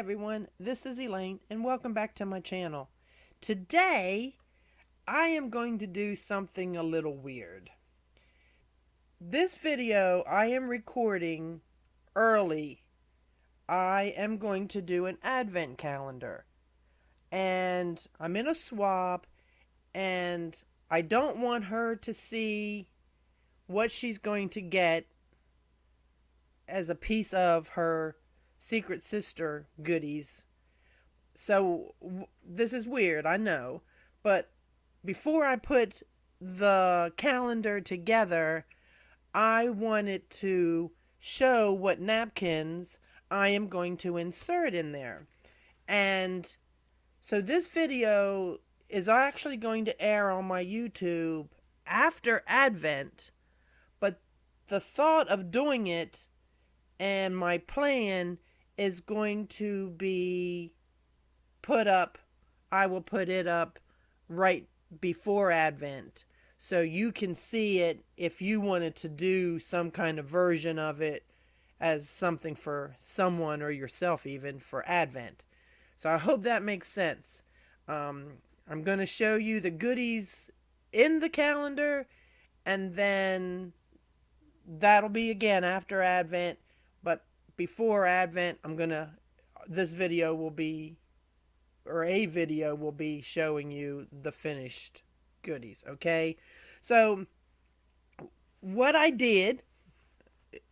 everyone, this is Elaine and welcome back to my channel. Today, I am going to do something a little weird. This video I am recording early. I am going to do an advent calendar. And I'm in a swap and I don't want her to see what she's going to get as a piece of her secret sister goodies. So this is weird, I know, but before I put the calendar together, I wanted to show what napkins I am going to insert in there. And so this video is actually going to air on my YouTube after Advent, but the thought of doing it and my plan is going to be put up, I will put it up right before Advent. So you can see it if you wanted to do some kind of version of it as something for someone or yourself even for Advent. So I hope that makes sense. Um, I'm going to show you the goodies in the calendar and then that'll be again after Advent before Advent, I'm going to, this video will be, or a video will be showing you the finished goodies, okay? So, what I did,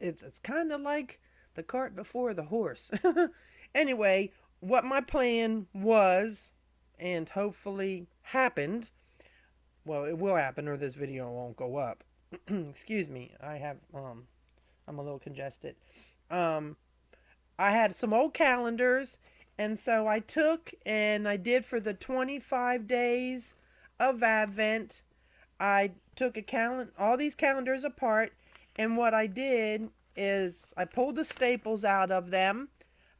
it's, it's kind of like the cart before the horse. anyway, what my plan was, and hopefully happened, well, it will happen or this video won't go up. Excuse me, I have, um, I'm a little congested. Um, I had some old calendars, and so I took and I did for the 25 days of Advent. I took a calendar, all these calendars apart, and what I did is I pulled the staples out of them.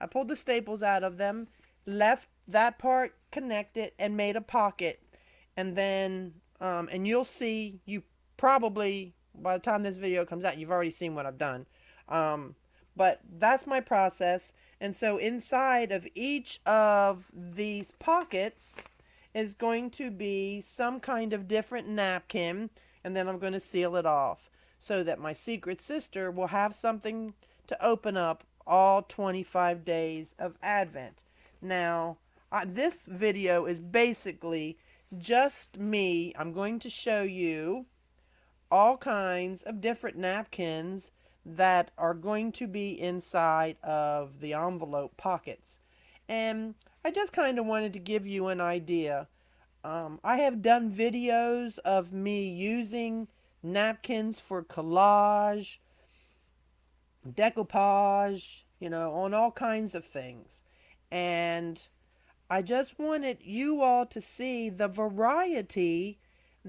I pulled the staples out of them, left that part connected, and made a pocket. And then, um, and you'll see, you probably, by the time this video comes out, you've already seen what I've done. Um, but that's my process. And so inside of each of these pockets is going to be some kind of different napkin. And then I'm going to seal it off so that my secret sister will have something to open up all 25 days of Advent. Now, this video is basically just me. I'm going to show you all kinds of different napkins that are going to be inside of the envelope pockets. And I just kind of wanted to give you an idea. Um, I have done videos of me using napkins for collage, decoupage, you know, on all kinds of things. And I just wanted you all to see the variety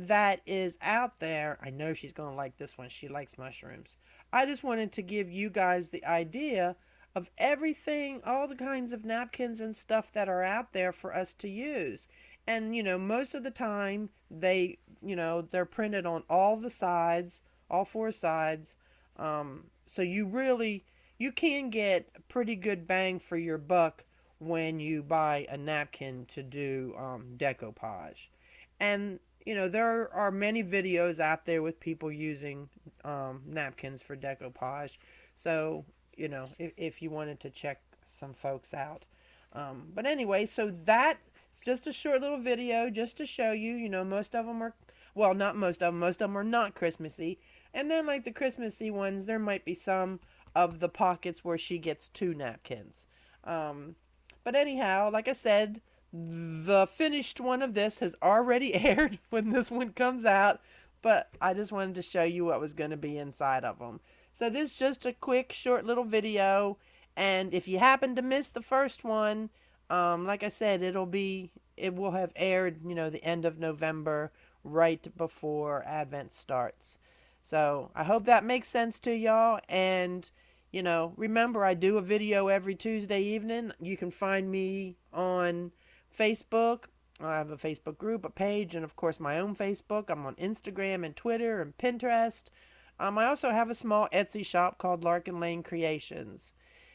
that is out there. I know she's going to like this one. She likes mushrooms. I just wanted to give you guys the idea of everything, all the kinds of napkins and stuff that are out there for us to use. And, you know, most of the time they, you know, they're printed on all the sides, all four sides. Um, so you really, you can get pretty good bang for your buck when you buy a napkin to do um, decoupage. And you know, there are many videos out there with people using um, napkins for decoupage. So, you know, if, if you wanted to check some folks out. Um, but anyway, so that's just a short little video just to show you, you know, most of them are, well, not most of them, most of them are not Christmassy. And then like the Christmassy ones, there might be some of the pockets where she gets two napkins. Um, but anyhow, like I said, the finished one of this has already aired when this one comes out, but I just wanted to show you what was going to be inside of them. So this is just a quick, short little video, and if you happen to miss the first one, um, like I said, it'll be, it will have aired, you know, the end of November, right before Advent starts. So I hope that makes sense to y'all, and you know, remember I do a video every Tuesday evening. You can find me on Facebook. I have a Facebook group, a page, and of course my own Facebook. I'm on Instagram and Twitter and Pinterest. Um, I also have a small Etsy shop called Larkin Lane Creations.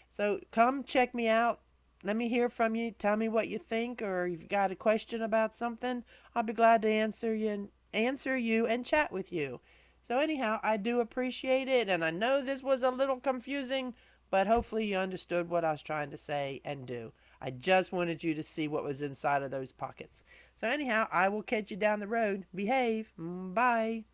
So come check me out. let me hear from you. Tell me what you think, or you've got a question about something. I'll be glad to answer you, and answer you, and chat with you. So anyhow, I do appreciate it, and I know this was a little confusing, but hopefully you understood what I was trying to say and do. I just wanted you to see what was inside of those pockets. So anyhow, I will catch you down the road. Behave. Mm, bye.